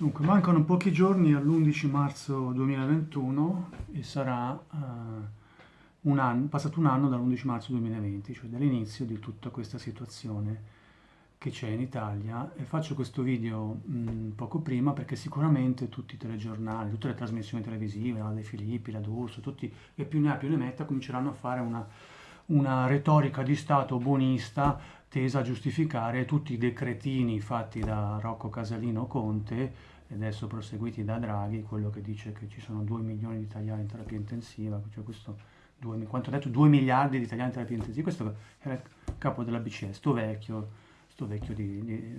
Dunque, mancano pochi giorni all'11 marzo 2021 e sarà uh, un anno, passato un anno dall'11 marzo 2020, cioè dall'inizio di tutta questa situazione che c'è in Italia. E faccio questo video mh, poco prima perché sicuramente tutti i telegiornali, tutte le trasmissioni televisive, la De Filippi, la D'Urso, tutti, e più ne ha più ne metta, cominceranno a fare una, una retorica di Stato buonista tesa a giustificare tutti i decretini fatti da Rocco Casalino Conte e adesso proseguiti da Draghi, quello che dice che ci sono 2 milioni di italiani in terapia intensiva, cioè questo, 2, quanto ho detto, 2 miliardi di italiani in terapia intensiva, questo era il capo della BCE, sto vecchio, sto vecchio di, di,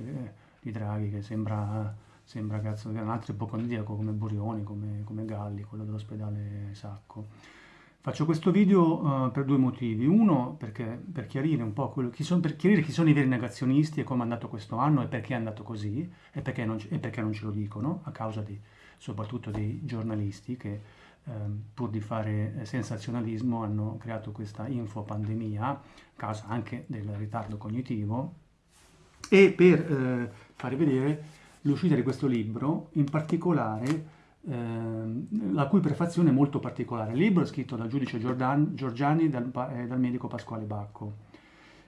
di Draghi che sembra, sembra cazzo, un altro ipocondriaco come Burioni, come, come Galli, quello dell'ospedale Sacco. Faccio questo video uh, per due motivi. Uno, perché, per chiarire un po' quello, chi sono, per chiarire chi sono i veri negazionisti e come è andato questo anno e perché è andato così e perché non, e perché non ce lo dicono, a causa di, soprattutto dei giornalisti che eh, pur di fare eh, sensazionalismo hanno creato questa infopandemia, a causa anche del ritardo cognitivo, e per eh, fare vedere l'uscita di questo libro, in particolare Ehm, la cui prefazione è molto particolare. Il libro è scritto dal giudice Giordan, Giorgiani e dal, eh, dal, medico Pasquale Bacco,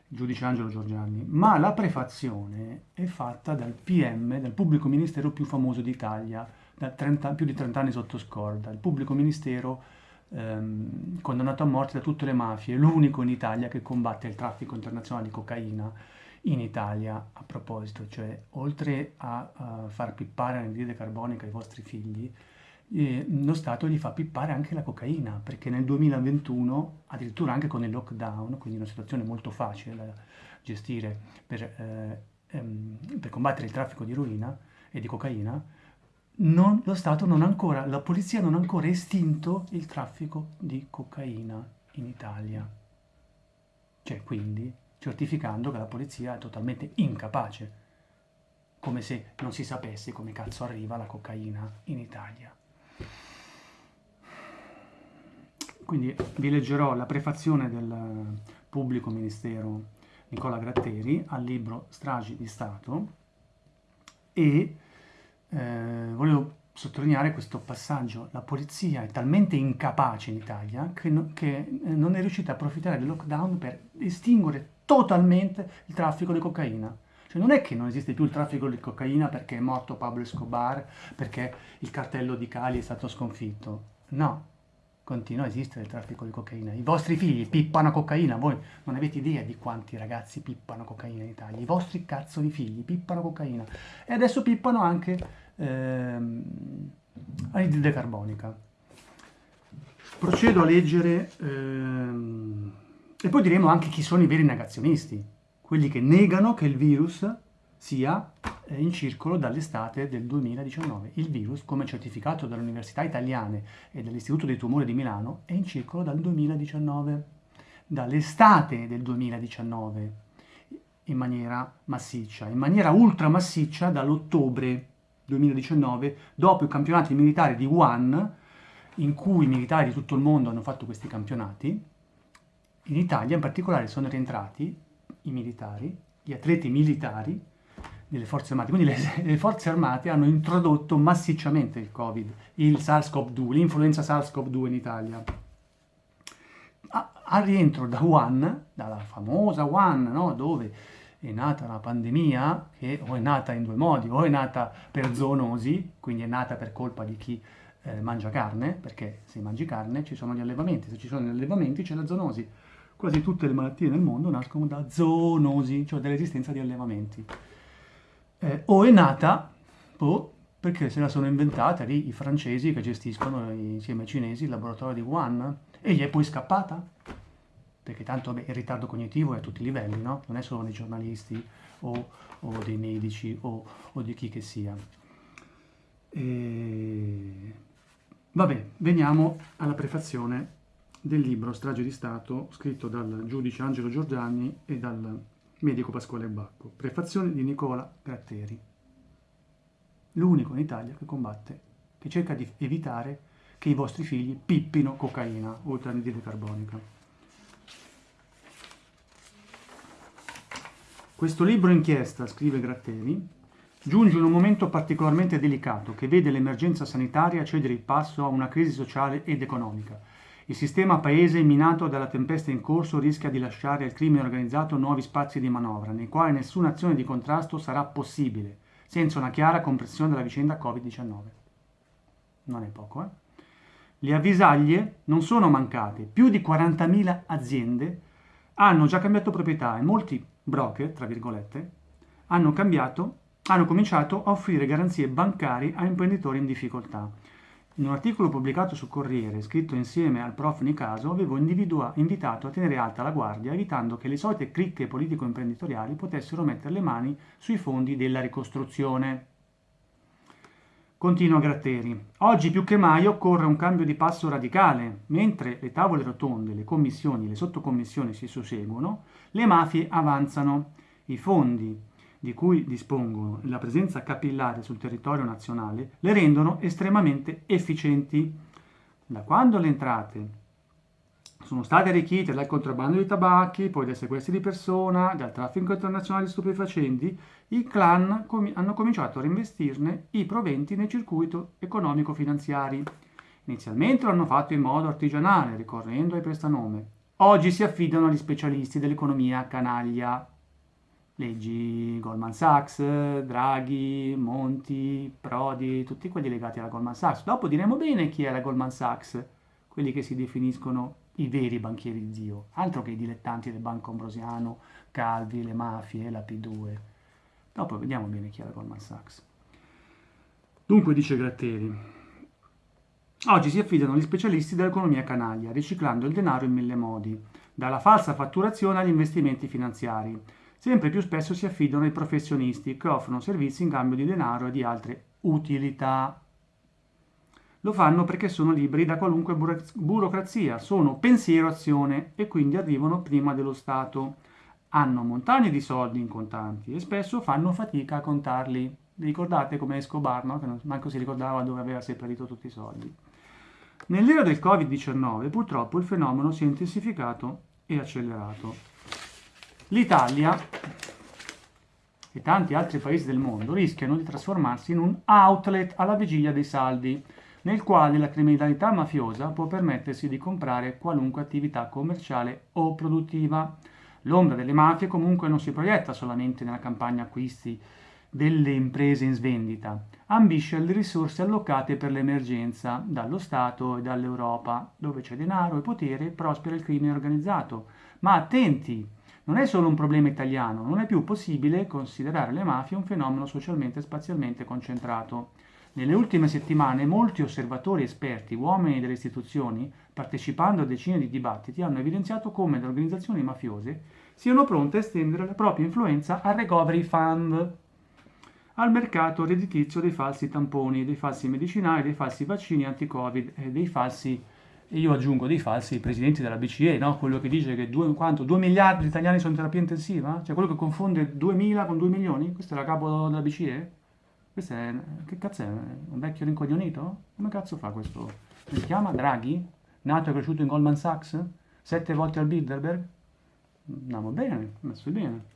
il giudice Angelo Giorgiani, ma la prefazione è fatta dal PM, dal pubblico ministero più famoso d'Italia, da 30, più di 30 anni sotto scorda, il pubblico ministero ehm, condannato a morte da tutte le mafie, l'unico in Italia che combatte il traffico internazionale di cocaina in Italia a proposito, cioè oltre a, a far pippare l'anidride carbonica ai vostri figli, eh, lo Stato gli fa pippare anche la cocaina, perché nel 2021, addirittura anche con il lockdown, quindi una situazione molto facile da gestire per, eh, ehm, per combattere il traffico di eroina e di cocaina, non, lo Stato non ancora, la polizia non ha ancora estinto il traffico di cocaina in Italia. Cioè, quindi, certificando che la polizia è totalmente incapace, come se non si sapesse come cazzo arriva la cocaina in Italia. Quindi vi leggerò la prefazione del pubblico ministero Nicola Gratteri al libro Stragi di Stato e eh, volevo sottolineare questo passaggio. La polizia è talmente incapace in Italia che, no, che non è riuscita a approfittare del lockdown per estinguere totalmente il traffico di cocaina. Cioè non è che non esiste più il traffico di cocaina perché è morto Pablo Escobar, perché il cartello di Cali è stato sconfitto. No, continua a esistere il traffico di cocaina. I vostri figli pippano cocaina, voi non avete idea di quanti ragazzi pippano cocaina in Italia. I vostri cazzo di figli pippano cocaina. E adesso pippano anche ehm, anidride carbonica. Procedo a leggere... Ehm, e poi diremo anche chi sono i veri negazionisti, quelli che negano che il virus sia eh, in circolo dall'estate del 2019. Il virus, come certificato dalle università italiane e dall'Istituto dei Tumori di Milano, è in circolo dal 2019, dall'estate del 2019, in maniera massiccia, in maniera ultra massiccia dall'ottobre 2019, dopo i campionati militari di Wuhan, in cui i militari di tutto il mondo hanno fatto questi campionati, in Italia in particolare sono rientrati i militari, gli atleti militari delle forze armate, quindi le, le forze armate hanno introdotto massicciamente il Covid, il SARS-CoV-2, l'influenza SARS-CoV-2 in Italia. al rientro da Wuhan, dalla famosa Wuhan, no? dove è nata la pandemia, che o è nata in due modi, o è nata per zoonosi, quindi è nata per colpa di chi eh, mangia carne, perché se mangi carne ci sono gli allevamenti, se ci sono gli allevamenti c'è la zoonosi, quasi tutte le malattie nel mondo nascono da zoonosi, cioè dall'esistenza di allevamenti. Eh, o è nata, oh, perché se la sono inventata lì i francesi che gestiscono insieme ai cinesi il laboratorio di Wuhan, e gli è poi scappata? Perché tanto beh, il ritardo cognitivo è a tutti i livelli, no? Non è solo dei giornalisti o, o dei medici o, o, di chi che sia. E... Vabbè, veniamo alla prefazione del libro Strage di Stato, scritto dal giudice Angelo Giordani e dal medico Pasquale Bacco. Prefazione di Nicola Gratteri. L'unico in Italia che combatte, che cerca di evitare che i vostri figli pippino cocaina, oltre all'anidride carbonica. Questo libro inchiesta, scrive Gratteri, giunge in un momento particolarmente delicato che vede l'emergenza sanitaria cedere il passo a una crisi sociale ed economica. Il sistema paese minato dalla tempesta in corso rischia di lasciare al crimine organizzato nuovi spazi di manovra, nei quali nessuna azione di contrasto sarà possibile, senza una chiara comprensione della vicenda Covid-19. Non è poco, eh? Le avvisaglie non sono mancate, più di 40.000 aziende hanno già cambiato proprietà e molti broker, tra virgolette, hanno, cambiato, hanno cominciato a offrire garanzie bancarie a imprenditori in difficoltà. In un articolo pubblicato su Corriere, scritto insieme al prof Nicaso, avevo invitato a tenere alta la guardia, evitando che le solite cricche politico-imprenditoriali potessero mettere le mani sui fondi della ricostruzione. Continua Gratteri. Oggi più che mai occorre un cambio di passo radicale. Mentre le tavole rotonde, le commissioni, le sottocommissioni si susseguono, le mafie avanzano. I fondi di cui dispongono e la presenza capillare sul territorio nazionale le rendono estremamente efficienti. Da quando le entrate sono state arricchite dal contrabbando di tabacchi, poi dai sequestri di persona, dal traffico internazionale di stupefacenti, i clan com- hanno cominciato a reinvestirne i proventi nel circuito economico-finanziari. Inizialmente l'hanno fatto in modo artigianale, ricorrendo ai prestanome. Oggi si affidano agli specialisti dell'economia canaglia. Leggi Goldman Sachs, Draghi, Monti, Prodi, tutti quelli legati alla Goldman Sachs. Dopo diremo bene chi è la Goldman Sachs, quelli che si definiscono i veri banchieri Dio, altro che i dilettanti del Banco Ambrosiano, Calvi, le mafie, la P2. Dopo vediamo bene chi è la Goldman Sachs. Dunque dice Gratteri, oggi si affidano gli specialisti dell'economia canaglia, riciclando il denaro in mille modi, dalla falsa fatturazione agli investimenti finanziari. Sempre più spesso si affidano ai professionisti che offrono servizi in cambio di denaro e di altre utilità. Lo fanno perché sono liberi da qualunque burocrazia, sono pensiero azione e quindi arrivano prima dello Stato. Hanno montagne di soldi in contanti e spesso fanno fatica a contarli. Vi ricordate come Escobar, no? che non, manco si ricordava dove aveva seppellito tutti i soldi. Nell'era del Covid-19 purtroppo il fenomeno si è intensificato e accelerato. L'Italia e tanti altri paesi del mondo rischiano di trasformarsi in un outlet alla vigilia dei saldi nel quale la criminalità mafiosa può permettersi di comprare qualunque attività commerciale o produttiva. L'ombra delle mafie comunque non si proietta solamente nella campagna acquisti delle imprese in svendita, ambisce alle risorse allocate per l'emergenza dallo Stato e dall'Europa, dove c'è denaro e potere prospera il crimine organizzato. Ma attenti, non è solo un problema italiano, non è più possibile considerare le mafie un fenomeno socialmente e spazialmente concentrato. Nelle ultime settimane molti osservatori esperti, uomini delle istituzioni, partecipando a decine di dibattiti, hanno evidenziato come le organizzazioni mafiose siano pronte a estendere la propria influenza al recovery fund, al mercato redditizio dei falsi tamponi, dei falsi medicinali, dei falsi vaccini anti-covid e dei falsi, e io aggiungo dei falsi presidenti della BCE, no? quello che dice che 2, 2 miliardi di italiani sono in terapia intensiva, cioè quello che confonde 2.000 con 2 milioni, questo è la capo della BCE? Questo è, che cazzo è? Un vecchio rincoglionito? Come cazzo fa questo? Come si chiama? Draghi? Nato e cresciuto in Goldman Sachs? Sette volte al Bilderberg? Andiamo bene, messo bene.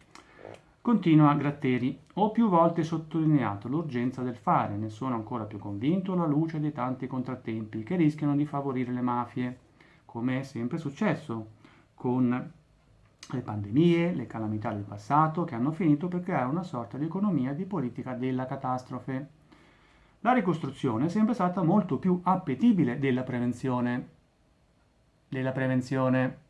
Continua Gratteri. Ho più volte sottolineato l'urgenza del fare, ne sono ancora più convinto alla luce dei tanti contrattempi che rischiano di favorire le mafie, come è sempre successo, con le pandemie, le calamità del passato che hanno finito per creare una sorta di economia di politica della catastrofe. La ricostruzione è sempre stata molto più appetibile della prevenzione. Della prevenzione.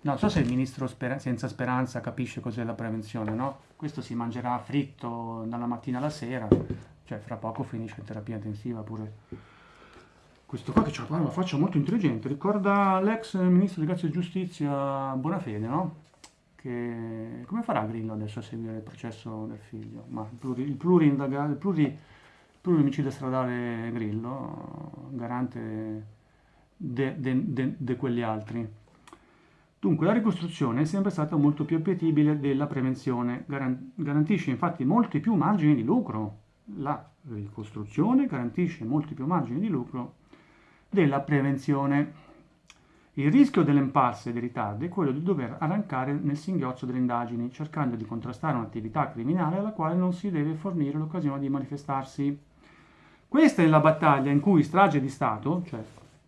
Non so se il ministro Sper- senza speranza capisce cos'è la prevenzione, no? Questo si mangerà fritto dalla mattina alla sera, cioè fra poco finisce in terapia intensiva pure. Questo qua che c'ha una faccia molto intelligente, ricorda l'ex ministro di Grazia e Giustizia Bonafede, no? Che come farà Grillo adesso a seguire il processo del figlio? Ma il, pluri, il, plurindaga, il, pluri, il stradale Grillo, garante di quegli altri. Dunque la ricostruzione è sempre stata molto più appetibile della prevenzione, garantisce infatti molti più margini di lucro. La ricostruzione garantisce molti più margini di lucro della prevenzione. Il rischio dell'impasse e dei ritardi è quello di dover arrancare nel singhiozzo delle indagini, cercando di contrastare un'attività criminale alla quale non si deve fornire l'occasione di manifestarsi. Questa è la battaglia in cui strage di Stato, cioè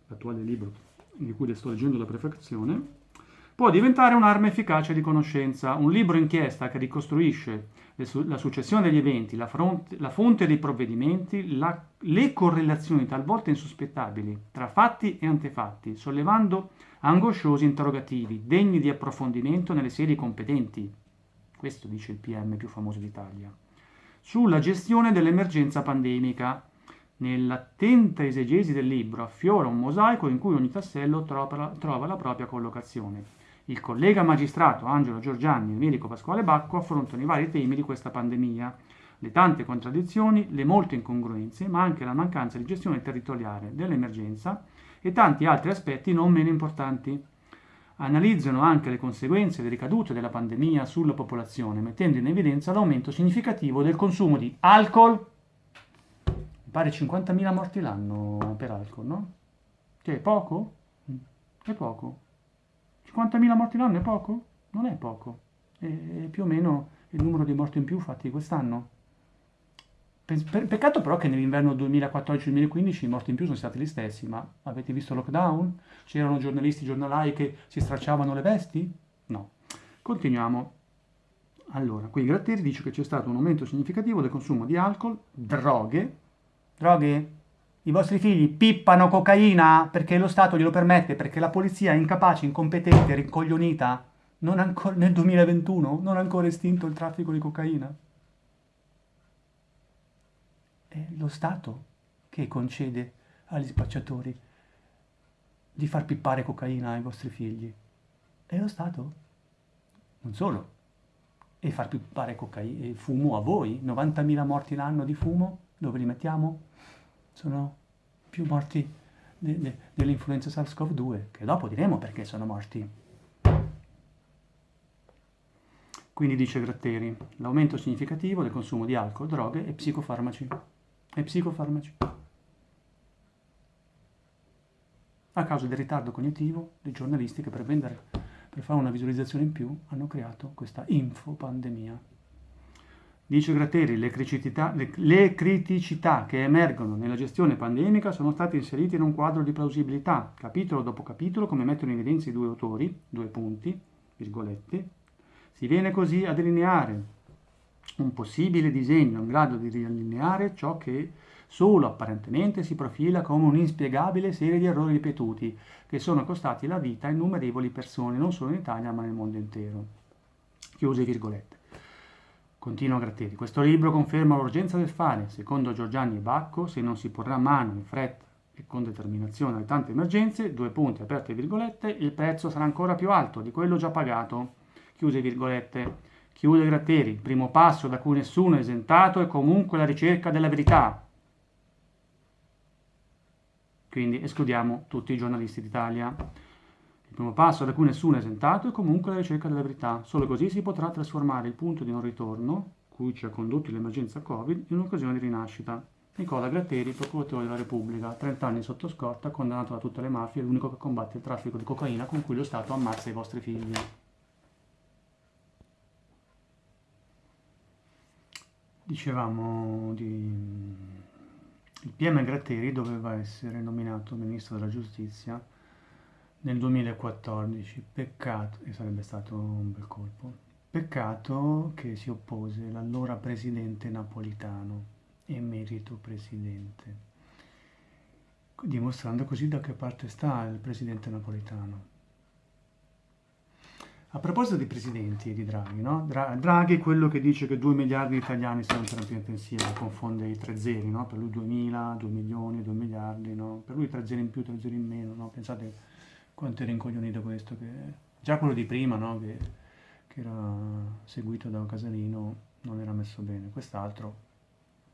l'attuale libro di cui le sto leggendo la prefazione, può diventare un'arma efficace di conoscenza, un libro inchiesta che ricostruisce la successione degli eventi, la, la fonte dei provvedimenti, le correlazioni talvolta insospettabili tra fatti e antefatti, sollevando angosciosi interrogativi degni di approfondimento nelle sedi competenti. Questo dice il PM più famoso d'Italia. Sulla gestione dell'emergenza pandemica. Nell'attenta esegesi del libro affiora un mosaico in cui ogni tassello trova, trova la propria collocazione. Il collega magistrato Angelo Giorgiani e il medico Pasquale Bacco affrontano i vari temi di questa pandemia, le tante contraddizioni, le molte incongruenze, ma anche la mancanza di gestione territoriale dell'emergenza e tanti altri aspetti non meno importanti. Analizzano anche le conseguenze e le ricadute della pandemia sulla popolazione, mettendo in evidenza l'aumento significativo del consumo di alcol, mi pare 50.000 morti l'anno per alcol, no? Che è poco? È poco. 50.000 morti l'anno è poco? Non è poco, è più o meno il numero di morti in più fatti quest'anno. Peccato però che nell'inverno 2014-2015 i morti in più sono stati gli stessi, ma avete visto il lockdown? C'erano giornalisti, giornalai che si stracciavano le vesti? No. Continuiamo. Allora, qui Gratteri dice che c'è stato un aumento significativo del consumo di alcol, droghe, droghe i vostri figli pippano cocaina perché lo Stato glielo permette, perché la polizia è incapace, incompetente, rincoglionita, non ancora, nel 2021 non ha ancora estinto il traffico di cocaina. È lo Stato che concede agli spacciatori di far pippare cocaina ai vostri figli. È lo Stato. Non solo. E far pippare cocaina, fumo a voi. 90.000 morti l'anno di fumo, dove li mettiamo? Sono più morti de, de, dell'influenza SARS-CoV-2, che dopo diremo perché sono morti. Quindi dice Gratteri, l'aumento significativo del consumo di alcol, droghe e psicofarmaci. E psicofarmaci. A causa del ritardo cognitivo dei giornalisti che per vendere, per fare una visualizzazione in più, hanno creato questa infopandemia. Dice Gratteri, le criticità, le, criticità, che emergono nella gestione pandemica sono state inserite in un quadro di plausibilità, capitolo dopo capitolo, come mettono in evidenza i due autori, due punti, virgolette. Si viene così a delineare un possibile disegno in grado di riallineare ciò che solo apparentemente si profila come un'inspiegabile serie di errori ripetuti che sono costati la vita a innumerevoli persone, non solo in Italia ma nel mondo intero. Chiuse virgolette. Continua Gratteri. Questo libro conferma l'urgenza del fare. Secondo Giorgiani e Bacco, se non si porrà mano in fretta e con determinazione alle tante emergenze, due punti aperte virgolette, il prezzo sarà ancora più alto di quello già pagato. Chiuse virgolette. Chiude Gratteri. Il primo passo da cui nessuno è esentato è comunque la ricerca della verità. Quindi escludiamo tutti i giornalisti d'Italia. Il primo passo da cui nessuno è esentato è comunque la ricerca della verità. Solo così si potrà trasformare il punto di non ritorno, cui ci ha condotto l'emergenza Covid, in un'occasione di rinascita. Nicola Gratteri, procuratore della Repubblica, 30 anni sotto scorta, condannato da tutte le mafie, l'unico che combatte il traffico di cocaina con cui lo Stato ammazza i vostri figli. Dicevamo di... Il PM Gratteri doveva essere nominato Ministro della Giustizia nel 2014. Peccato, e sarebbe stato un bel colpo, peccato che si oppose l'allora presidente napolitano, emerito presidente, dimostrando così da che parte sta il presidente napolitano. A proposito di presidenti di Draghi, no? Draghi è quello che dice che 2 miliardi di italiani sono in terapia intensiva, confonde i tre zeri, no? Per lui 2.000, 2 milioni, 2 miliardi, no? Per lui tre zeri in più, tre zeri in meno, no? Pensate quanto era incoglionito questo, che già quello di prima, no? che, che, era seguito da Casalino, non era messo bene, quest'altro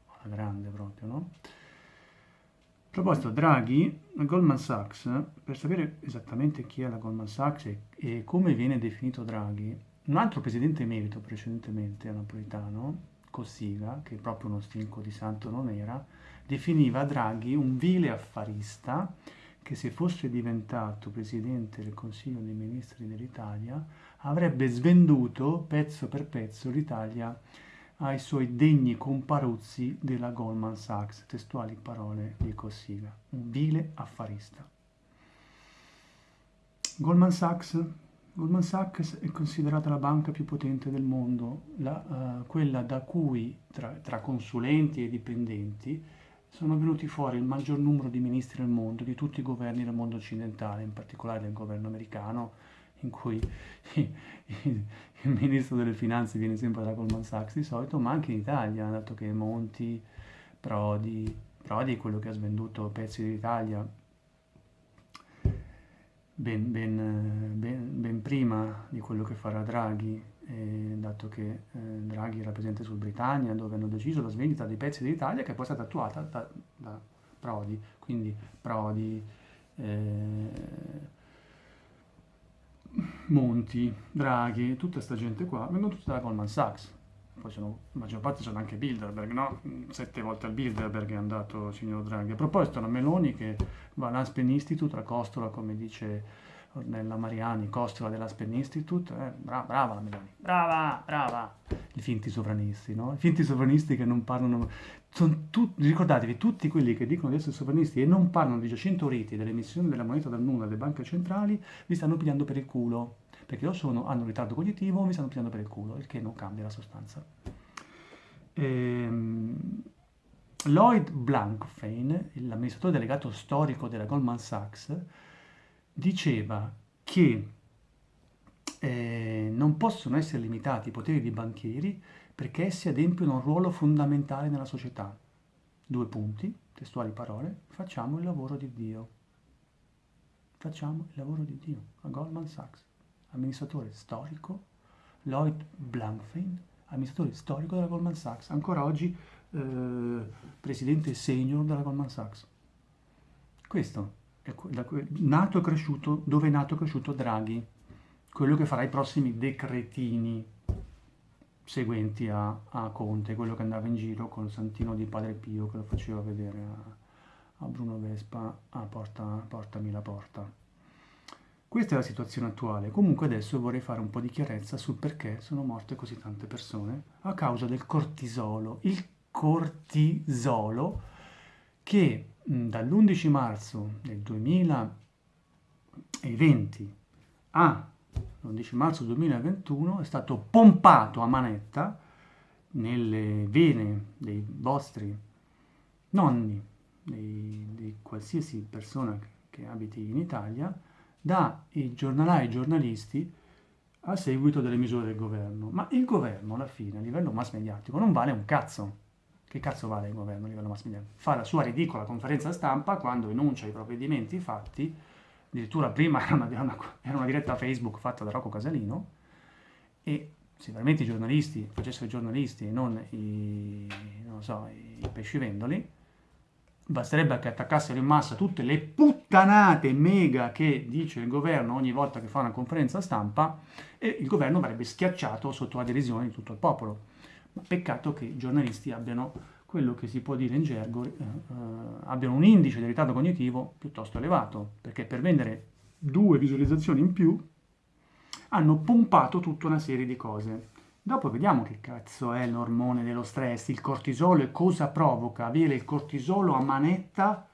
alla grande proprio, no? A proposito, Draghi, la Goldman Sachs, per sapere esattamente chi è la Goldman Sachs e, e come viene definito Draghi, un altro presidente emerito precedentemente, napolitano, Cossiga, che proprio uno stinco di santo non era, definiva Draghi un vile affarista che se fosse diventato Presidente del Consiglio dei Ministri dell'Italia avrebbe svenduto pezzo per pezzo l'Italia ai suoi degni comparuzzi della Goldman Sachs, testuali parole di Cossiga, un vile affarista. Goldman Sachs, Goldman Sachs è considerata la banca più potente del mondo, la, uh, quella da cui tra, tra consulenti e dipendenti sono venuti fuori il maggior numero di ministri del mondo, di tutti i governi del mondo occidentale, in particolare del governo americano, in cui il ministro delle finanze viene sempre da Goldman Sachs di solito, ma anche in Italia, dato che Monti, Prodi, Prodi è quello che ha svenduto pezzi dell'Italia ben, ben, ben, ben, prima di quello che farà Draghi, eh, dato che eh, Draghi era presente sul Britannia, dove hanno deciso la svendita dei pezzi dell'Italia, che poi è stata attuata da, da Prodi, quindi Prodi, eh, Monti, Draghi, tutta questa gente qua, vengono tutti da Goldman Sachs. Poi sono, la maggior parte sono anche Bilderberg, no? Sette volte al Bilderberg è andato il signor Draghi. A proposito, la Meloni che va all'Aspen Institute, la costola, come dice Ornella Mariani, costola dell'Aspen Institute, eh, brava, brava la Meloni, brava, brava. I finti sovranisti, no? I finti sovranisti che non parlano, tutti, ricordatevi, tutti quelli che dicono di essere sovranisti e non parlano di Giacinto Riti, dell'emissione della moneta dal nulla delle banche centrali, vi stanno pigliando per il culo, perché o sono, hanno un ritardo cognitivo o vi stanno pigliando per il culo, il che non cambia la sostanza. Ehm, Lloyd Blankfein, l'amministratore delegato storico della Goldman Sachs, diceva che eh, non possono essere limitati i poteri dei banchieri perché essi adempiono un ruolo fondamentale nella società. Due punti, testuali parole, facciamo il lavoro di Dio. Facciamo il lavoro di Dio. A Goldman Sachs, amministratore storico, Lloyd Blankfein, amministratore storico della Goldman Sachs, ancora oggi eh, presidente senior della Goldman Sachs. Questo nato e cresciuto, dove è nato e cresciuto Draghi, quello che farà i prossimi decretini seguenti a, a, Conte, quello che andava in giro con il santino di Padre Pio che lo faceva vedere a, a Bruno Vespa a porta, Portami la porta. Questa è la situazione attuale. Comunque adesso vorrei fare un po' di chiarezza sul perché sono morte così tante persone a causa del cortisolo. Il cortisolo che dall'11 marzo del 2020 a l'11 marzo 2021 è stato pompato a manetta nelle vene dei vostri nonni, di, di qualsiasi persona che abiti in Italia, dai giornalai e giornalisti a seguito delle misure del governo. Ma il governo alla fine, a livello mass mediatico, non vale un cazzo. Che cazzo vale il governo a livello mass mediatico? Fa la sua ridicola conferenza stampa quando enuncia i provvedimenti fatti addirittura prima era una, era una, diretta Facebook fatta da Rocco Casalino e se veramente i giornalisti facessero i giornalisti e non i, non so, i pescivendoli, basterebbe che attaccassero in massa tutte le puttanate mega che dice il governo ogni volta che fa una conferenza stampa e il governo verrebbe schiacciato sotto la derisione di tutto il popolo. Peccato che i giornalisti abbiano quello che si può dire in gergo, eh, eh, abbiano un indice di ritardo cognitivo piuttosto elevato, perché per vendere due visualizzazioni in più hanno pompato tutta una serie di cose. Dopo vediamo che cazzo è l'ormone dello stress, il cortisolo e cosa provoca avere il cortisolo a manetta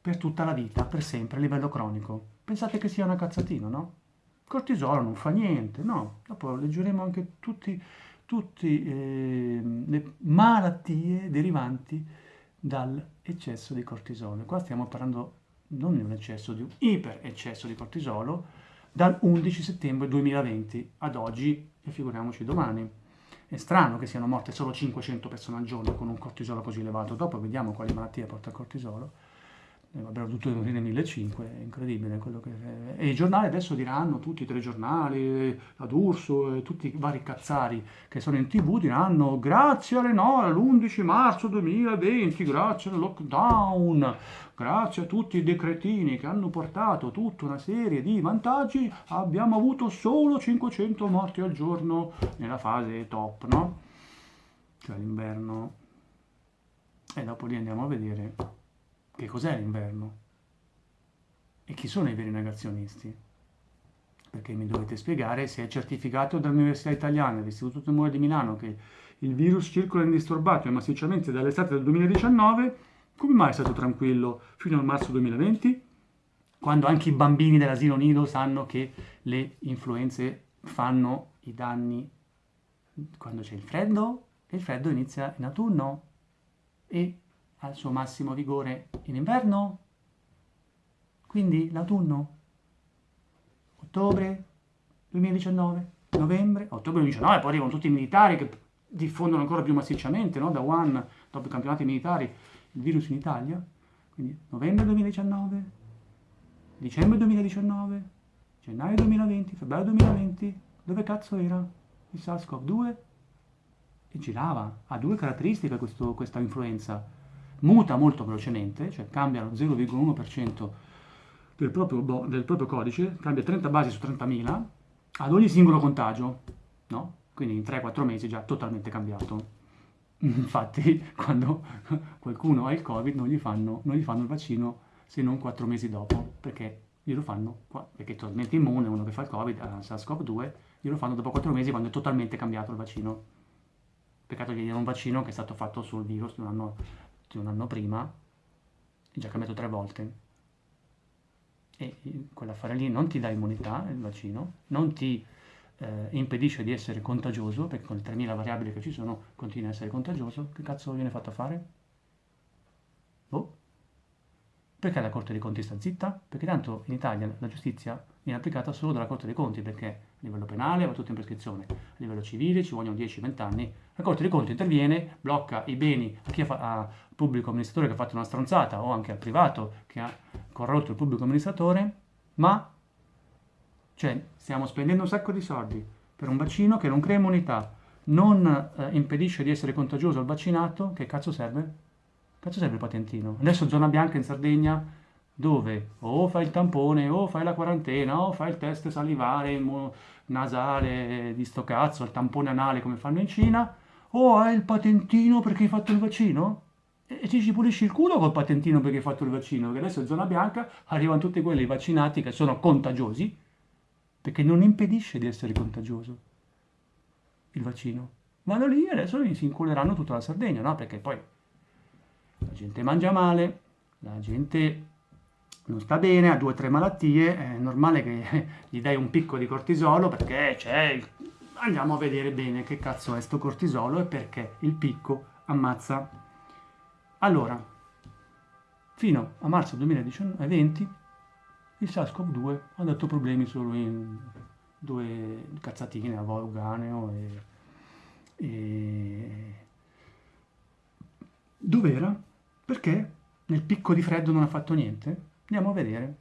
per tutta la vita, per sempre, a livello cronico. Pensate che sia una cazzatina, no? Il cortisolo non fa niente, no? Dopo leggeremo anche tutti tutte eh, le malattie derivanti dall'eccesso di cortisolo. Qua stiamo parlando non di un eccesso, di un ipereccesso di cortisolo dal 11 settembre 2020 ad oggi e figuriamoci domani. È strano che siano morte solo 500 persone al giorno con un cortisolo così elevato, dopo vediamo quali malattie porta il cortisolo avrebbero dovuto morire 1500, è incredibile quello che... E i giornali adesso diranno, tutti i telegiornali, la D'Urso, tutti i vari cazzari che sono in tv diranno grazie alle no, all'11 marzo 2020, grazie al lockdown, grazie a tutti i decretini che hanno portato tutta una serie di vantaggi, abbiamo avuto solo 500 morti al giorno nella fase top, no? Cioè l'inverno. E dopo lì andiamo a vedere che cos'è l'inverno? E chi sono i veri negazionisti? Perché mi dovete spiegare se è certificato dall'Università Italiana, dall'Istituto Tumore di Milano, che il virus circola indisturbato e massicciamente dall'estate del 2019, come mai è stato tranquillo fino al marzo 2020? Quando anche i bambini dell'asilo nido sanno che le influenze fanno i danni quando c'è il freddo e il freddo inizia in autunno e ha il suo massimo vigore in inverno. Quindi l'autunno, ottobre 2019, novembre, ottobre 2019, poi arrivano tutti i militari che diffondono ancora più massicciamente, no? da Wuhan, dopo i campionati militari, il virus in Italia. Quindi novembre 2019, dicembre 2019, gennaio 2020, febbraio 2020, dove cazzo era il SARS-CoV-2? E girava, ha due caratteristiche questo, questa influenza. Muta molto velocemente, cioè cambia lo 0,1% del del proprio codice, cambia 30 basi su 30.000 ad ogni singolo contagio, no? Quindi in 3-4 mesi già totalmente cambiato. Infatti, quando qualcuno ha il Covid non gli fanno, non gli fanno il vaccino se non 4 mesi dopo, perché glielo fanno, perché è totalmente immune, uno che fa il Covid, a SARS-CoV-2, glielo fanno dopo 4 mesi quando è totalmente cambiato il vaccino. Peccato che gli diano un vaccino che è stato fatto sul virus di un anno, di un anno prima, è già cambiato tre volte. E quell'affare lì non ti dà immunità, il vaccino, non ti eh, impedisce di essere contagioso, perché con le 3000 variabili che ci sono continua a essere contagioso, che cazzo viene fatto a fare? Boh. Perché la Corte dei Conti sta zitta? Perché tanto in Italia la giustizia viene applicata solo dalla Corte dei Conti, perché a livello penale va tutto in prescrizione, a livello civile ci vogliono 10-20 anni, la Corte dei Conti interviene, blocca i beni a chi ha, pubblico amministratore che ha fatto una stronzata o anche al privato che ha corrotto il pubblico amministratore, ma cioè stiamo spendendo un sacco di soldi per un vaccino che non crea immunità, non eh, impedisce di essere contagioso al vaccinato, che cazzo serve? Cazzo serve il patentino? Adesso zona bianca in Sardegna dove o fai il tampone o fai la quarantena o fai il test salivare, nasale di sto cazzo, il tampone anale come fanno in Cina, o hai il patentino perché hai fatto il vaccino? E ci ci pulisci il culo col patentino perché hai fatto il vaccino, perché adesso in zona bianca arrivano tutti quelli vaccinati che sono contagiosi, perché non impedisce di essere contagioso il vaccino. Vanno lì e adesso si inculeranno tutta la Sardegna, no? Perché poi la gente mangia male, la gente non sta bene, ha due o tre malattie, è normale che gli dai un picco di cortisolo perché c'è il... Andiamo a vedere bene che cazzo è sto cortisolo e perché il picco ammazza. Allora, fino a marzo 2020 il SARS-CoV-2 ha dato problemi solo in due cazzatine, a Volganeo e... e... Dov'era? Perché nel picco di freddo non ha fatto niente? Andiamo a vedere.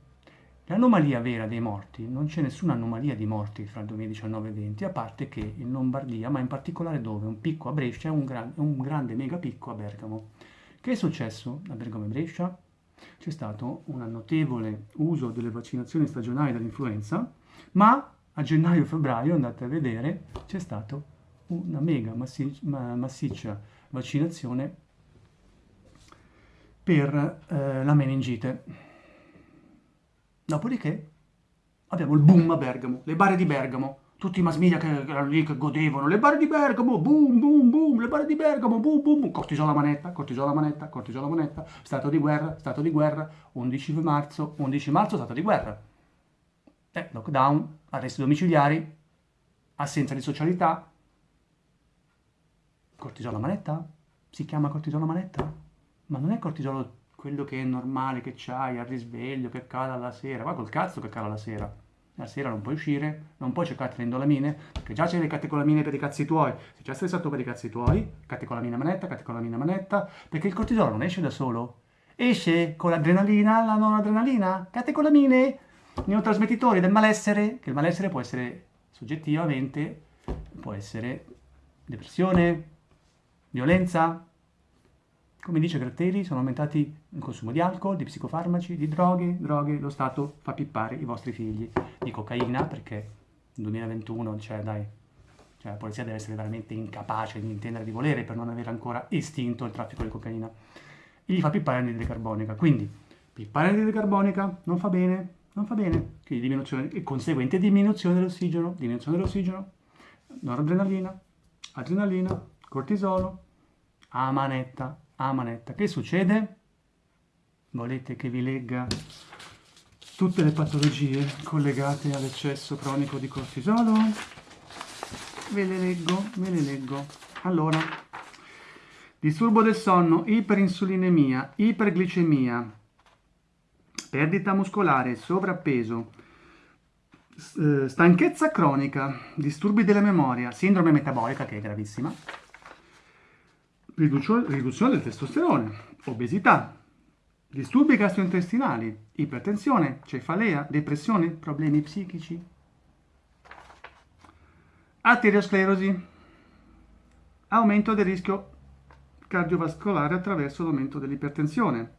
L'anomalia vera dei morti, non c'è nessuna anomalia di morti fra il 2019 e il 2020, a parte che in Lombardia, ma in particolare dove? Un picco a Brescia e un, gran, un grande mega picco a Bergamo. Che è successo a Bergamo e Brescia? C'è stato un notevole uso delle vaccinazioni stagionali dell'influenza, ma a gennaio e febbraio, andate a vedere, c'è stata una mega massiccia vaccinazione per eh, la meningite. Dopodiché abbiamo il boom a Bergamo, le bare di Bergamo, tutti i mass media che, erano lì che godevano, le bare di Bergamo, boom, boom, boom, le bare di Bergamo, boom, boom, boom, cortisola manetta, cortisola manetta, cortisola manetta, stato di guerra, stato di guerra, 11 marzo, 11 marzo, stato di guerra. Eh, lockdown, arresti domiciliari, assenza di socialità, cortisola manetta, si chiama cortisola manetta? Ma non è cortisolo quello che è normale, che c'hai al risveglio, che cala la sera. Va col cazzo che cala la sera. La sera non puoi uscire, non puoi cercare le indolamine, perché già c'è le catecolamine per i cazzi tuoi. Se già stressato per i cazzi tuoi, catecolamina manetta, catecolamina manetta, perché il cortisolo non esce da solo. Esce con l'adrenalina, la non adrenalina, catecolamine, neurotrasmettitori del malessere, che il malessere può essere soggettivamente, può essere depressione, violenza, come dice Gratteri, sono aumentati il consumo di alcol, di psicofarmaci, di droghe, droghe, lo Stato fa pippare i vostri figli di cocaina perché nel 2021, cioè dai, cioè, la polizia deve essere veramente incapace di intendere di volere per non aver ancora estinto il traffico di cocaina. E gli fa pippare l'anidride carbonica. Quindi, pippare l'anidride carbonica non fa bene, non fa bene, quindi diminuzione e conseguente diminuzione dell'ossigeno, diminuzione dell'ossigeno, noradrenalina, adrenalina, cortisolo, a manetta, a manetta. Che succede? Volete che vi legga tutte le patologie collegate all'eccesso cronico di cortisolo? Ve le leggo, ve le leggo. Allora, disturbo del sonno, iperinsulinemia, iperglicemia, perdita muscolare, sovrappeso, eh, stanchezza cronica, disturbi della memoria, sindrome metabolica che è gravissima, riduzione del testosterone, obesità, disturbi gastrointestinali, ipertensione, cefalea, depressione, problemi psichici, arteriosclerosi, aumento del rischio cardiovascolare attraverso l'aumento dell'ipertensione,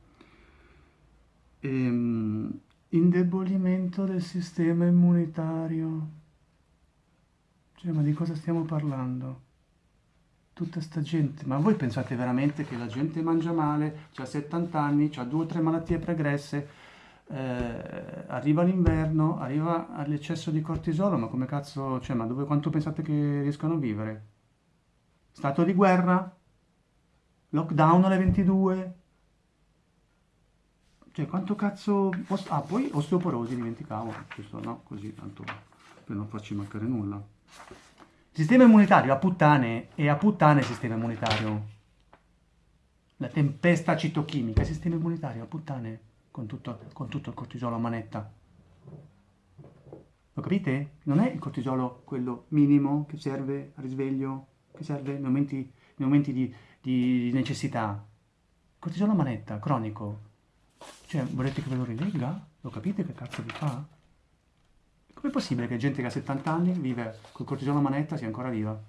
ehm, indebolimento del sistema immunitario. Cioè, ma di cosa stiamo parlando? Tutta sta gente, ma voi pensate veramente che la gente mangia male, ha 70 anni, ha due o tre malattie pregresse, eh, arriva l'inverno, arriva all'eccesso di cortisolo, ma come cazzo, cioè, ma dove, quanto pensate che riescano a vivere? Stato di guerra? Lockdown alle 22? Cioè, quanto cazzo... Ah, poi osteoporosi, dimenticavo, questo no, così, tanto per non farci mancare nulla. Sistema immunitario a puttane e a puttane sistema immunitario. La tempesta citochimica, sistema immunitario a puttane con tutto, con tutto il cortisolo a manetta. Lo capite? Non è il cortisolo quello minimo che serve a risveglio, che serve nei momenti, nei momenti di, di necessità. Cortisolo a manetta, cronico. Cioè, volete che ve lo rilegga? Lo capite che cazzo vi fa? Com'è possibile che gente che ha 70 anni vive col cortisone a manetta sia ancora viva?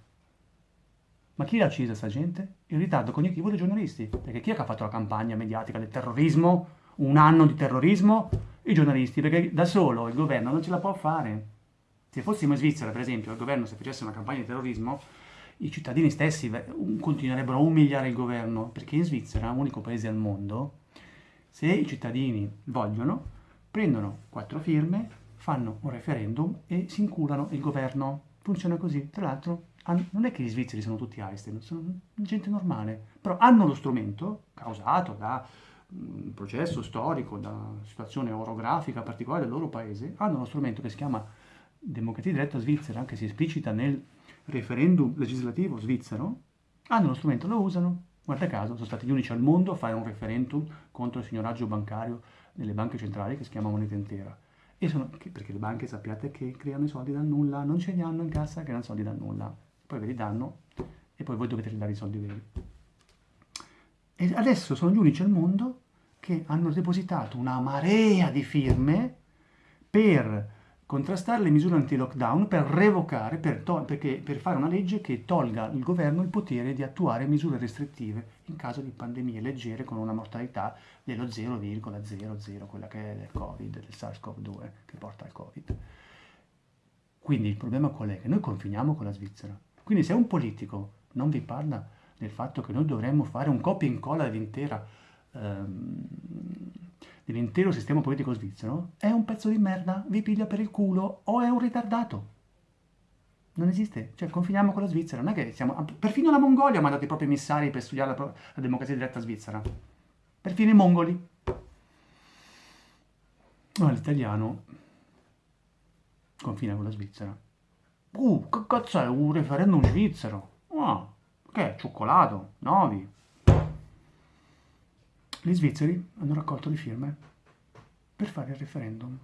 Ma chi l'ha uccisa sta gente? Il ritardo cognitivo dei giornalisti. Perché chi è che ha fatto la campagna mediatica del terrorismo? Un anno di terrorismo? I giornalisti, perché da solo il governo non ce la può fare. Se fossimo in Svizzera, per esempio, il governo se facesse una campagna di terrorismo, i cittadini stessi continuerebbero a umiliare il governo, perché in Svizzera, unico paese al mondo, se i cittadini vogliono, prendono quattro firme, fanno un referendum e si inculano il governo. Funziona così. Tra l'altro, non è che gli svizzeri sono tutti Einstein, sono gente normale, però hanno lo strumento causato da un processo storico, da una situazione orografica particolare del loro paese, hanno lo strumento che si chiama democrazia diretta svizzera, che si esplicita nel referendum legislativo svizzero, hanno lo strumento, lo usano. Guarda caso, sono stati gli unici al mondo a fare un referendum contro il signoraggio bancario nelle banche centrali che si chiama moneta intera. E sono, perché le banche sappiate che creano i soldi dal nulla, non ce li hanno in cassa, creano soldi dal nulla. Poi ve li danno e poi voi dovete ridare i soldi veri. E adesso sono gli unici al mondo che hanno depositato una marea di firme per contrastare le misure anti-lockdown, per revocare, per, perché, per fare una legge che tolga al governo il potere di attuare misure restrittive in caso di pandemie leggere con una mortalità dello 0,00, quella che è del Covid, del SARS-CoV-2 che porta al Covid. Quindi il problema qual è? Che noi confiniamo con la Svizzera. Quindi se un politico non vi parla del fatto che noi dovremmo fare un copia e incolla dell'intera ehm, dell'intero sistema politico svizzero, è un pezzo di merda, vi piglia per il culo o è un ritardato. Non esiste, cioè confiniamo con la Svizzera, non è che siamo... Perfino la Mongolia ha mandato i propri emissari per studiare la, la democrazia diretta svizzera. Perfino i mongoli. Ma l'italiano confina con la Svizzera. Uh, che cazzo è un referendum svizzero? Ah, che è? Cioccolato? Novi? Gli svizzeri hanno raccolto le firme per fare il referendum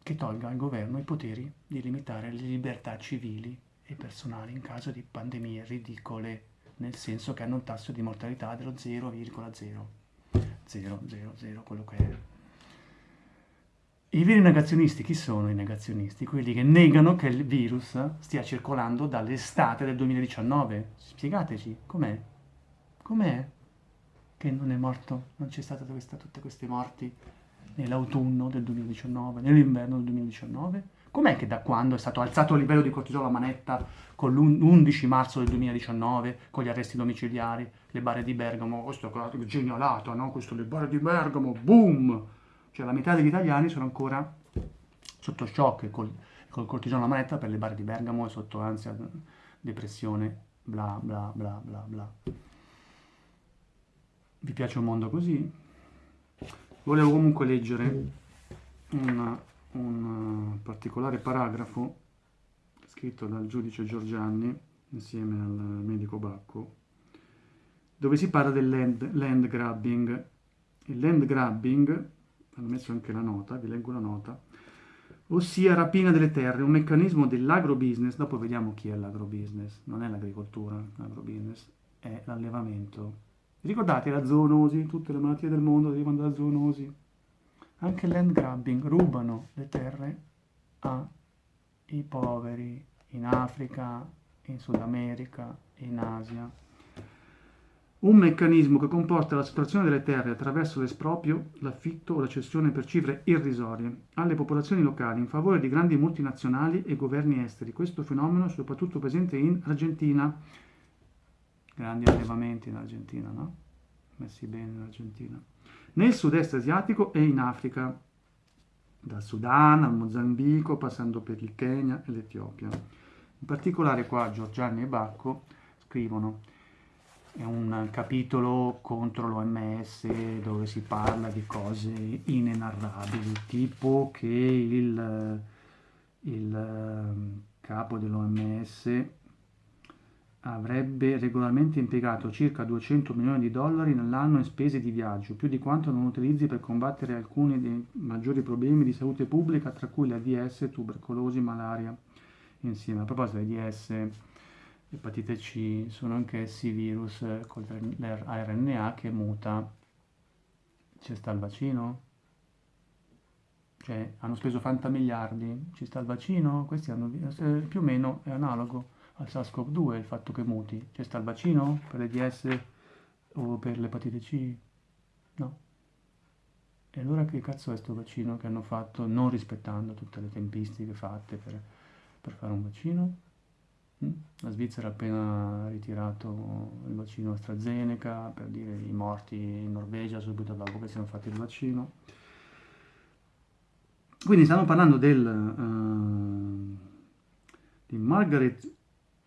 che tolga al governo i poteri di limitare le libertà civili e personali in caso di pandemie ridicole, nel senso che hanno un tasso di mortalità dello 0,0. 0,00, quello che è. I veri negazionisti, chi sono i negazionisti? Quelli che negano che il virus stia circolando dall'estate del 2019. Spiegateci, com'è? Com'è? Che non è morto, non c'è stata questa, tutte queste morti nell'autunno del 2019, nell'inverno del 2019? Com'è che da quando è stato alzato il livello di cortisolo a manetta con l'11 marzo del 2019, con gli arresti domiciliari, le bare di Bergamo, questo è genialato, no? Questo le bare di Bergamo, boom! Cioè la metà degli italiani sono ancora sotto shock col, col cortisone alla manetta per le barre di Bergamo e sotto ansia, depressione, bla bla bla bla bla. Vi piace un mondo così? Volevo comunque leggere un, un particolare paragrafo scritto dal giudice Giorgianni insieme al medico Bacco, dove si parla del land, land grabbing. Il land grabbing, hanno messo anche la nota, vi leggo la nota, ossia rapina delle terre, un meccanismo dell'agrobusiness, dopo vediamo chi è l'agrobusiness, non è l'agricoltura, l'agrobusiness, è l'allevamento. Ricordate la zoonosi, tutte le malattie del mondo derivano dalla zoonosi. Anche il land grabbing, rubano le terre ai poveri in Africa, in Sud America, in Asia. Un meccanismo che comporta la sottrazione delle terre attraverso l'esproprio, l'affitto o la cessione per cifre irrisorie alle popolazioni locali in favore di grandi multinazionali e governi esteri. Questo fenomeno è soprattutto presente in Argentina. Grandi allevamenti in Argentina, no? Messi bene in Argentina. Nel sud-est asiatico e in Africa, dal Sudan al Mozambico, passando per il Kenya e l'Etiopia. In particolare qua Giorgiani e Bacco scrivono è un capitolo contro l'OMS dove si parla di cose inenarrabili, tipo che il, il ehm, capo dell'OMS avrebbe regolarmente impiegato circa 200 milioni di dollari nell'anno in spese di viaggio, più di quanto non utilizzi per combattere alcuni dei maggiori problemi di salute pubblica, tra cui l'AIDS, tubercolosi, malaria. Insieme a proposito dell'AIDS, L'epatite C sono anch'essi virus con l'RNA che muta. Ci sta il vaccino? Cioè, hanno speso 80 miliardi, ci sta il vaccino? Questi hanno, eh, più o meno è analogo al SARS-CoV-2 il fatto che muti. C'è sta il vaccino per l'EDS o per l'epatite C? No. E allora che cazzo è questo vaccino che hanno fatto non rispettando tutte le tempistiche fatte per, per fare un vaccino? Mm? La Svizzera ha appena ritirato il vaccino AstraZeneca per dire i morti in Norvegia subito dopo che siano fatti il vaccino. Quindi stiamo parlando del, uh, di Margaret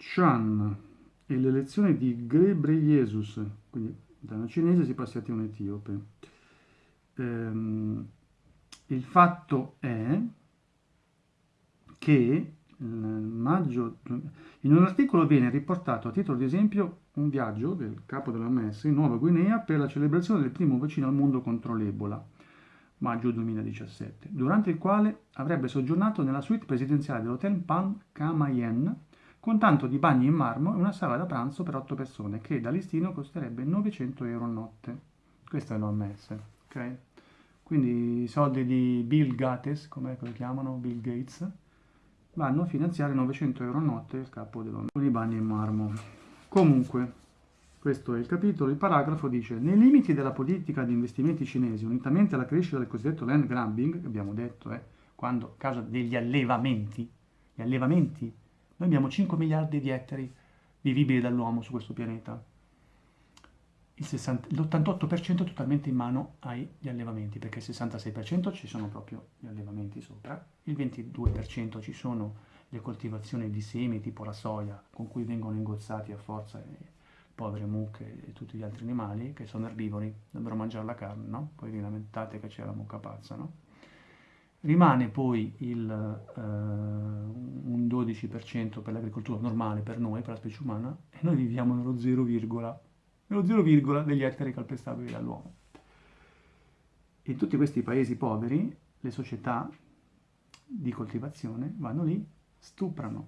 Chan e l'elezione di Ghebreyesus, quindi da una cinese si passa a un etiope. Um, il fatto è che maggio, in un articolo viene riportato a titolo di esempio un viaggio del capo dell'OMS in Nuova Guinea per la celebrazione del primo vaccino al mondo contro l'Ebola, maggio 2017, durante il quale avrebbe soggiornato nella suite presidenziale dell'Hotel Pan Kamayen con tanto di bagni in marmo e una sala da pranzo per 8 persone che da listino costerebbe 900 euro a notte. Questo è l'OMS, ok? Quindi i soldi di Bill Gates, come lo chiamano, Bill Gates, vanno a finanziare 900 euro a notte il capo dell'ONU con i bagni in marmo. Comunque, questo è il capitolo, il paragrafo dice nei limiti della politica di investimenti cinesi, unitamente alla crescita del cosiddetto land grabbing, abbiamo detto eh, quando a causa degli allevamenti, gli allevamenti, noi abbiamo 5 miliardi di ettari vivibili dall'uomo su questo pianeta, l'88% è totalmente in mano agli allevamenti, perché il 66% ci sono proprio gli allevamenti sopra, il 22% ci sono le coltivazioni di semi tipo la soia, con cui vengono ingozzati a forza le povere mucche e tutti gli altri animali, che sono erbivori, dovrebbero mangiare la carne, no? Poi vi lamentate che c'è la mucca pazza, no? Rimane poi il, uh, un 12% per l'agricoltura normale, per noi, per la specie umana, e noi viviamo nello 0, nello 0, degli ettari calpestabili dall'uomo. In tutti questi paesi poveri, le società di coltivazione vanno lì, stuprano,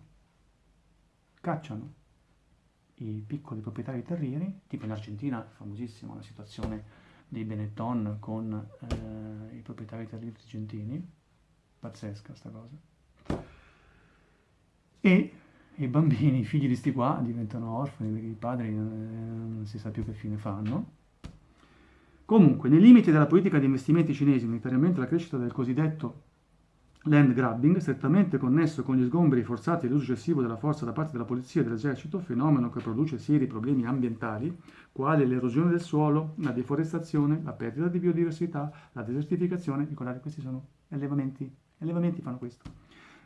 cacciano i piccoli proprietari terrieri, tipo in Argentina, famosissima la situazione dei Benetton con eh, i proprietari terrieri argentini, pazzesca sta cosa, e i bambini, i figli di sti qua, diventano orfani perché i padri eh, non si sa più che fine fanno. Comunque, nei limiti della politica di investimenti cinesi, unitariamente alla crescita del cosiddetto land grabbing, strettamente connesso con gli sgomberi forzati e l'uso eccessivo della forza da parte della polizia e dell'esercito, fenomeno che produce seri problemi ambientali, quali l'erosione del suolo, la deforestazione, la perdita di biodiversità, la desertificazione, ricordate questi sono allevamenti allevamenti fanno questo.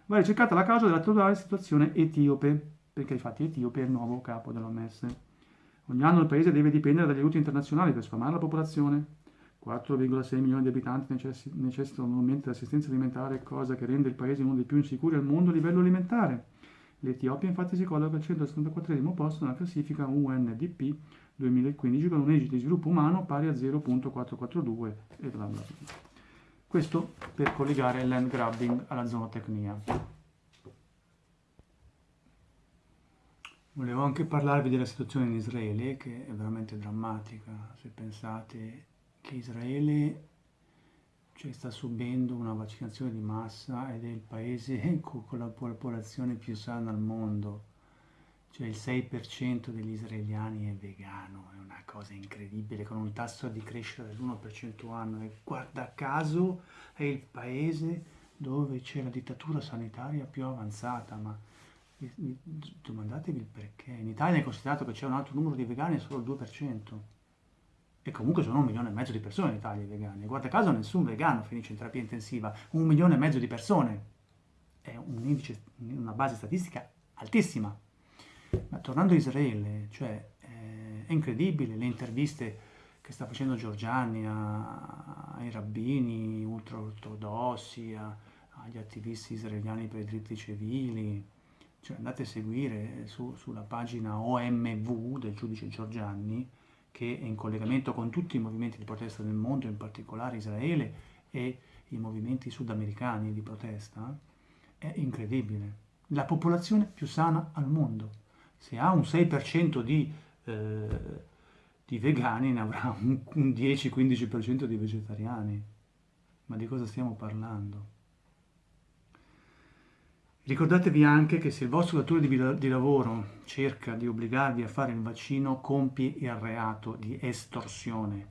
Va ricercata la causa dell'attuale situazione etiope, perché infatti Etiope è il nuovo capo dell'OMS. Ogni anno il paese deve dipendere dagli aiuti internazionali per sfamare la popolazione. 4,6 milioni di abitanti necessitano annualmente di assistenza alimentare, cosa che rende il paese uno dei più insicuri al mondo a livello alimentare. L'Etiopia infatti si colloca al 174 posto nella classifica UNDP 2015 con un esito di sviluppo umano pari a 0.442 e bla bla bla. Questo per collegare il land grabbing alla zootecnia. Volevo anche parlarvi della situazione in Israele che è veramente drammatica se pensate che Israele cioè, sta subendo una vaccinazione di massa ed è il paese con la popolazione più sana al mondo. Cioè il 6% degli israeliani è vegano, è una cosa incredibile, con un tasso di crescita dell'1% anno e guarda caso è il paese dove c'è la dittatura sanitaria più avanzata, ma domandatevi il perché. In Italia è considerato che c'è un alto numero di vegani, solo il 2%. E comunque sono un milione e mezzo di persone in Italia vegane. Guarda caso nessun vegano finisce in terapia intensiva. Un milione e mezzo di persone. È un indice, una base statistica altissima. Ma tornando a Israele, cioè, eh, è incredibile le interviste che sta facendo Giorgiani a, ai rabbini ultra-ortodossi, agli attivisti israeliani per i diritti civili. Cioè, andate a seguire su, sulla pagina OMV del giudice Giorgiani, che è in collegamento con tutti i movimenti di protesta del mondo, in particolare Israele e i movimenti sudamericani di protesta, è incredibile. La popolazione più sana al mondo se ha un 6% di, eh, di, vegani ne avrà un, un 10-15% di vegetariani. Ma di cosa stiamo parlando? Ricordatevi anche che se il vostro datore di, lavoro cerca di obbligarvi a fare il vaccino, compie il reato di estorsione,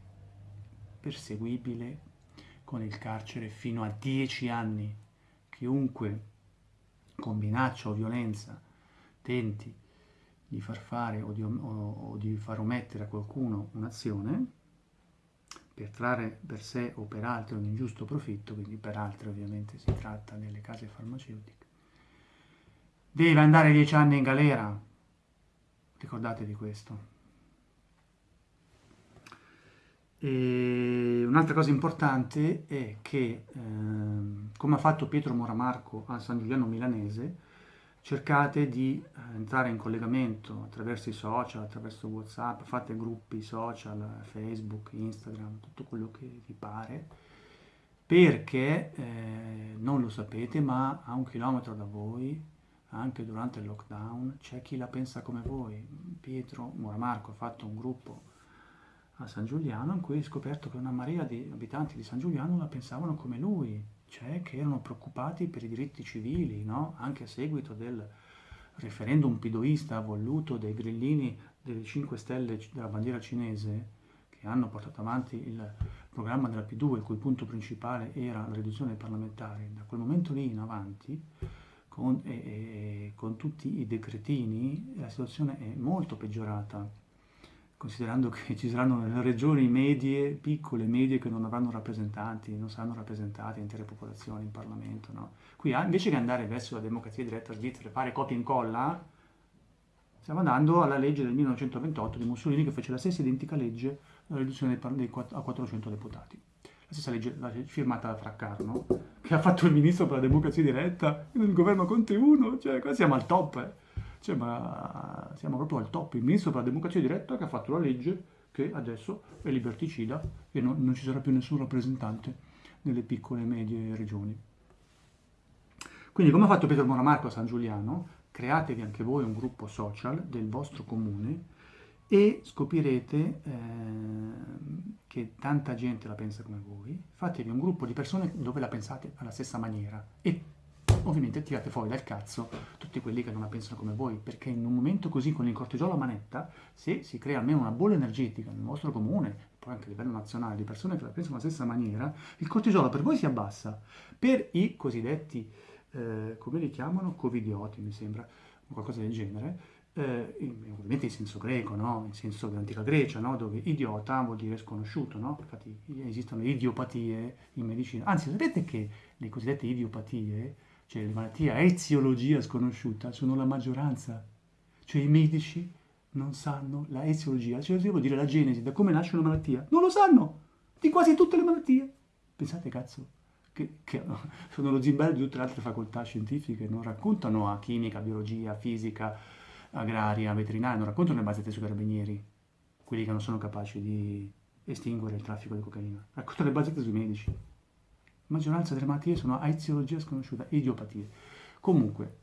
perseguibile con il carcere fino a 10 anni. Chiunque con minaccia o violenza tenti di far fare o di, o, o di far omettere a qualcuno un'azione per trarre per sé o per altri un ingiusto profitto, quindi per altri ovviamente si tratta delle case farmaceutiche, deve andare dieci anni in galera. Ricordate di questo. Un'altra cosa importante è che, eh, come ha fatto Pietro Moramarco a San Giuliano Milanese, cercate di eh, entrare in collegamento attraverso i social, attraverso Whatsapp, fate gruppi social, Facebook, Instagram, tutto quello che vi pare, perché eh, non lo sapete, ma a un chilometro da voi, anche durante il lockdown, c'è chi la pensa come voi. Pietro Moramarco ha fatto un gruppo a San Giuliano in cui ha scoperto che una marea di abitanti di San Giuliano la pensavano come lui, cioè che erano preoccupati per i diritti civili, no? anche a seguito del referendum pidoista voluto dai grillini delle 5 Stelle della bandiera cinese, che hanno portato avanti il programma della P2, il cui punto principale era la riduzione dei parlamentari. Da quel momento lì in avanti, con, e, e, con tutti i decretini, la situazione è molto peggiorata considerando che ci saranno regioni medie, piccole, medie, che non avranno rappresentanti, non saranno rappresentate intere popolazioni in Parlamento. No? Qui invece che andare verso la democrazia diretta svizzera e fare copia e incolla, stiamo andando alla legge del 1928 di Mussolini che fece la stessa identica legge, la riduzione dei, dei, a 400 deputati. La stessa legge la, firmata da Fraccarno, che ha fatto il ministro per la democrazia diretta nel governo Conte 1, cioè qua siamo al top. Eh. Cioè, ma siamo proprio al top. Il ministro per la democrazia diretta che ha fatto la legge che adesso è liberticida e non, non ci sarà più nessun rappresentante nelle piccole e medie regioni. Quindi come ha fatto Pietro Moramarco a San Giuliano, createvi anche voi un gruppo social del vostro comune e scoprirete eh, che tanta gente la pensa come voi, fatevi un gruppo di persone dove la pensate alla stessa maniera e ovviamente tirate fuori dal cazzo tutti quelli che non la pensano come voi, perché in un momento così con il cortisolo a manetta, se si crea almeno una bolla energetica nel vostro comune, poi anche a livello nazionale, di persone che la pensano alla stessa maniera, il cortisolo per voi si abbassa. Per i cosiddetti, eh, come li chiamano, covidioti mi sembra, qualcosa del genere, eh, ovviamente in senso greco, no? in senso dell'antica Grecia, no? dove idiota vuol dire sconosciuto, no? infatti esistono idiopatie in medicina, anzi sapete che le cosiddette idiopatie, cioè le malattie a eziologia sconosciuta, sono la maggioranza, cioè i medici non sanno la eziologia, cioè vuol dire la genesi, da come nasce una malattia, non lo sanno, di quasi tutte le malattie. Pensate cazzo, che, che sono lo zimbello di tutte le altre facoltà scientifiche, non raccontano a chimica, biologia, fisica, agraria, veterinaria, non raccontano le bazzette sui carabinieri, quelli che non sono capaci di estinguere il traffico di cocaina, raccontano le bazzette sui medici. La maggioranza delle malattie sono a eziologia sconosciuta, idiopatie. Comunque,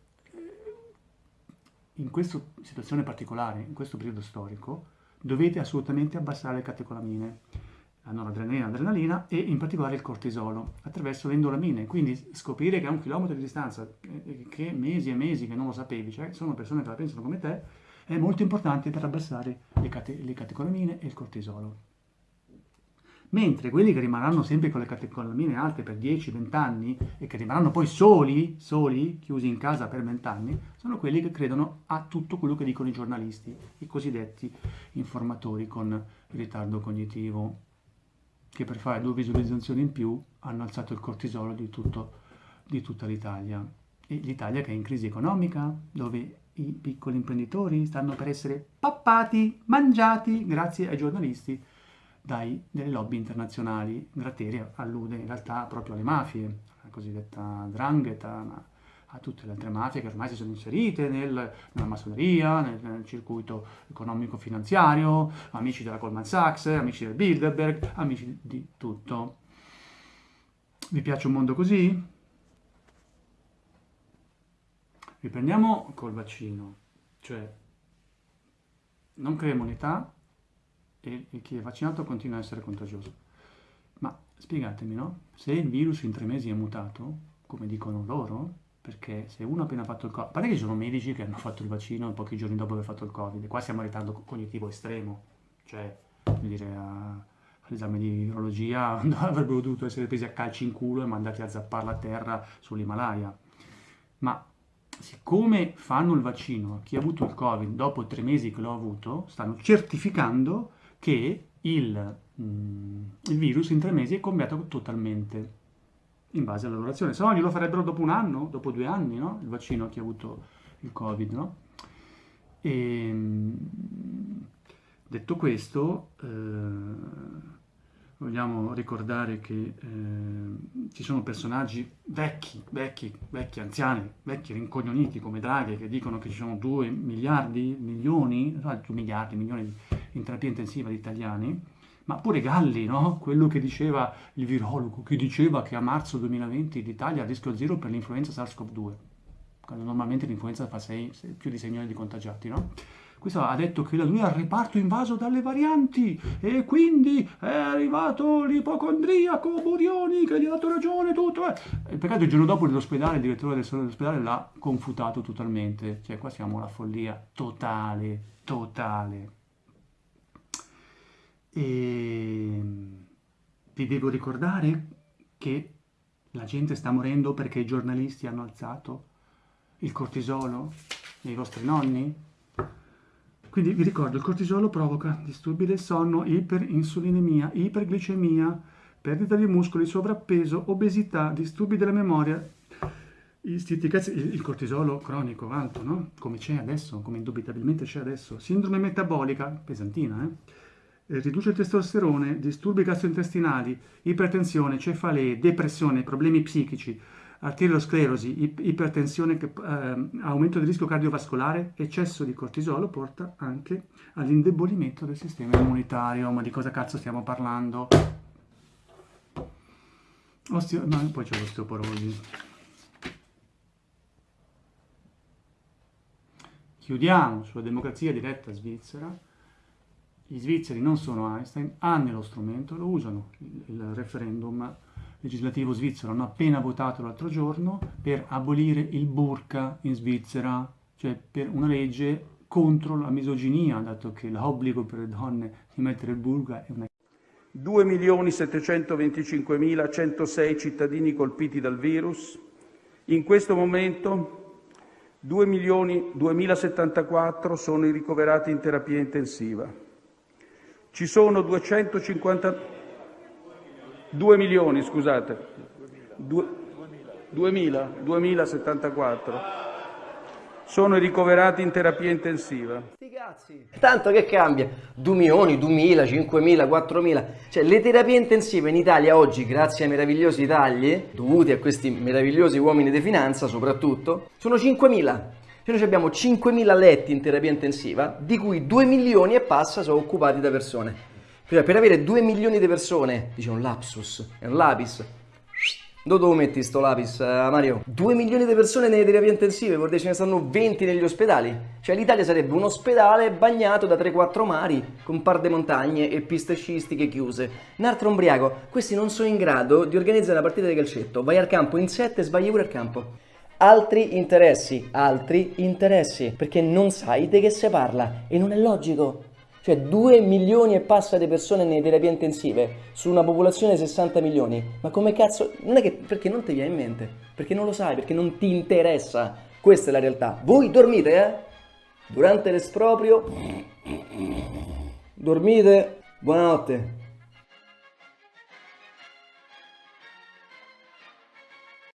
in questa situazione particolare, in questo periodo storico, dovete assolutamente abbassare le catecolamine la noradrenalina, l'adrenalina e in particolare il cortisolo attraverso le endolamine. Quindi scoprire che a un chilometro di distanza, eh, che mesi e mesi che non lo sapevi, cioè sono persone che la pensano come te, è molto importante per abbassare le, cate le catecolamine e il cortisolo. Mentre quelli che rimarranno sempre con le catecolamine alte per 10-20 anni e che rimarranno poi soli, soli, chiusi in casa per 20 anni, sono quelli che credono a tutto quello che dicono i giornalisti, i cosiddetti informatori con ritardo cognitivo che per fare due visualizzazioni in più hanno alzato il cortisolo di, tutto, di tutta l'Italia. E l'Italia che è in crisi economica, dove i piccoli imprenditori stanno per essere pappati, mangiati, grazie ai giornalisti, dai, delle lobby internazionali. Gratteri allude in realtà proprio alle mafie, la cosiddetta drangheta, a tutte le altre mafie che ormai si sono inserite nel, nella massoneria, nel, nel circuito economico-finanziario, amici della Goldman Sachs, amici del Bilderberg, amici di tutto. Vi piace un mondo così? Riprendiamo col vaccino, cioè non crea immunità e, e chi è vaccinato continua a essere contagioso. Ma spiegatemi, no? Se il virus in tre mesi è mutato, come dicono loro, perché se uno ha appena fatto il Covid, a parte che ci sono medici che hanno fatto il vaccino pochi giorni dopo aver fatto il Covid, qua siamo in ritardo cognitivo estremo, cioè, dire, all'esame di virologia avrebbero dovuto essere presi a calci in culo e mandati a zappare la terra sull'Himalaya. Ma siccome fanno il vaccino a chi ha avuto il Covid dopo tre mesi che l'ho avuto, stanno certificando che il, mm, il virus in tre mesi è cambiato totalmente in base alla lavorazione. Se no glielo farebbero dopo un anno, dopo due anni, no? Il vaccino a chi ha avuto il Covid, no? E, ehm, detto questo, eh, vogliamo ricordare che eh, ci sono personaggi vecchi, vecchi, vecchi, anziani, vecchi rincognoniti come Draghi che dicono che ci sono 2 miliardi, milioni, no, 2 miliardi, milioni in terapia intensiva di italiani, ma pure Galli, no? quello che diceva il virologo, che diceva che a marzo 2020 l'Italia ha rischio zero per l'influenza SARS-CoV-2, quando normalmente l'influenza fa 6, più di 6 milioni di contagiati, no? Questo ha detto che lui ha il reparto invaso dalle varianti e quindi è arrivato l'ipocondriaco Burioni che gli ha dato ragione tutto. Eh. Il peccato il giorno dopo l'ospedale, il direttore dell'ospedale l'ha confutato totalmente. Cioè qua siamo alla follia totale, totale. E vi devo ricordare che la gente sta morendo perché i giornalisti hanno alzato il cortisolo nei vostri nonni? Quindi vi ricordo, il cortisolo provoca disturbi del sonno, iperinsulinemia, iperglicemia, perdita di muscoli, sovrappeso, obesità, disturbi della memoria, il cortisolo cronico alto, no? Come c'è adesso, come indubitabilmente c'è adesso, sindrome metabolica, pesantina, eh? Eh, riduce il testosterone, disturbi gastrointestinali, ipertensione, cefalee, depressione, problemi psichici, arteriosclerosi, ipertensione, eh, aumento del rischio cardiovascolare, eccesso di cortisolo porta anche all'indebolimento del sistema immunitario. Ma di cosa cazzo stiamo parlando? Osteo... No, poi c'è l'osteoporosi. Chiudiamo sulla democrazia diretta svizzera. Gli svizzeri non sono Einstein, hanno lo strumento, lo usano. Il referendum legislativo svizzero hanno appena votato l'altro giorno per abolire il burka in Svizzera, cioè per una legge contro la misoginia, dato che l'obbligo per le donne di mettere il burka è una 2.725.106 cittadini colpiti dal virus. In questo momento 2 milioni 2074 sono i ricoverati in terapia intensiva. Ci sono 250 2 milioni, scusate. 2, 2000, 2074 sono i ricoverati in terapia intensiva. Tanto che cambia? 2 milioni, 2000, 5.000, 4.000. Cioè le terapie intensive in Italia oggi, grazie ai meravigliosi tagli, dovuti a questi meravigliosi uomini di finanza soprattutto, sono 5.000. Cioè noi abbiamo 5.000 letti in terapia intensiva, di cui 2 milioni e passa sono occupati da persone. Cioè, per avere 2 milioni di persone, dice un lapsus, è un lapis, dove lo metti sto lapis, uh, Mario? 2 milioni di persone nelle terapie intensive, vuol dire ce ne stanno 20 negli ospedali. Cioè l'Italia sarebbe un ospedale bagnato da 3-4 mari, con par de montagne e piste sciistiche chiuse. Un altro ombriaco, questi non sono in grado di organizzare una partita di calcetto. Vai al campo in 7 e sbagli pure al campo. Altri interessi, altri interessi, perché non sai di che si parla e non è logico. Cioè 2 milioni e passa di persone nelle terapie intensive su una popolazione di 60 milioni. Ma come cazzo? Non è che perché non ti viene in mente? Perché non lo sai, perché non ti interessa. Questa è la realtà. Voi dormite, eh? Durante l'esproprio dormite. Buonanotte.